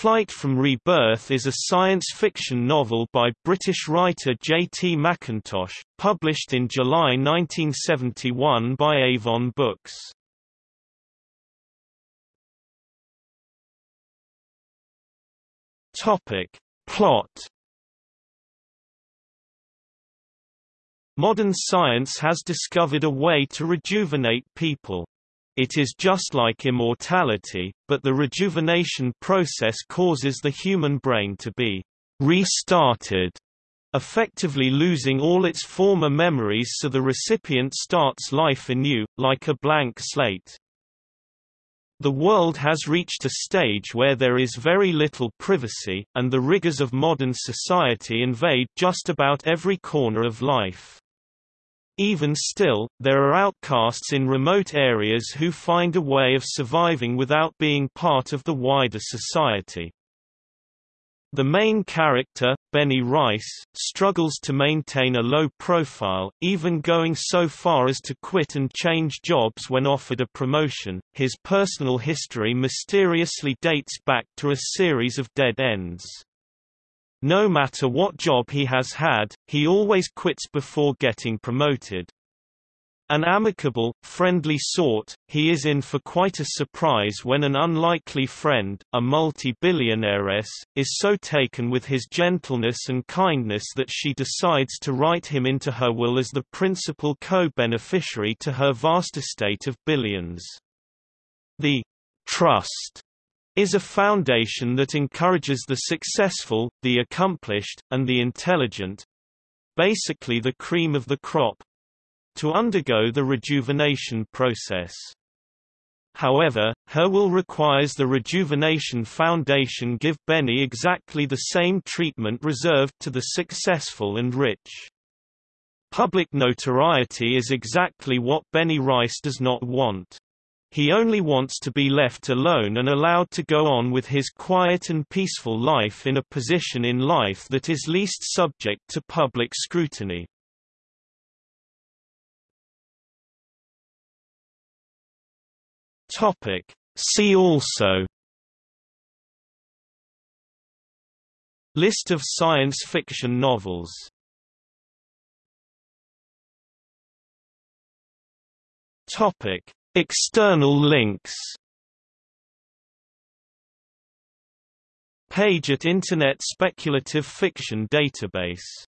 Flight from Rebirth is a science fiction novel by British writer J. T. McIntosh, published in July 1971 by Avon Books. Topic. Plot Modern science has discovered a way to rejuvenate people. It is just like immortality, but the rejuvenation process causes the human brain to be restarted, effectively losing all its former memories so the recipient starts life anew, like a blank slate. The world has reached a stage where there is very little privacy, and the rigors of modern society invade just about every corner of life. Even still, there are outcasts in remote areas who find a way of surviving without being part of the wider society. The main character, Benny Rice, struggles to maintain a low profile, even going so far as to quit and change jobs when offered a promotion. His personal history mysteriously dates back to a series of dead ends. No matter what job he has had, he always quits before getting promoted. An amicable, friendly sort, he is in for quite a surprise when an unlikely friend, a multi-billionairess, is so taken with his gentleness and kindness that she decides to write him into her will as the principal co-beneficiary to her vast estate of billions. The trust is a foundation that encourages the successful, the accomplished, and the intelligent—basically the cream of the crop—to undergo the rejuvenation process. However, her will requires the Rejuvenation Foundation give Benny exactly the same treatment reserved to the successful and rich. Public notoriety is exactly what Benny Rice does not want. He only wants to be left alone and allowed to go on with his quiet and peaceful life in a position in life that is least subject to public scrutiny. Topic. See also List of science fiction novels Topic External links. Page at Internet Speculative Fiction Database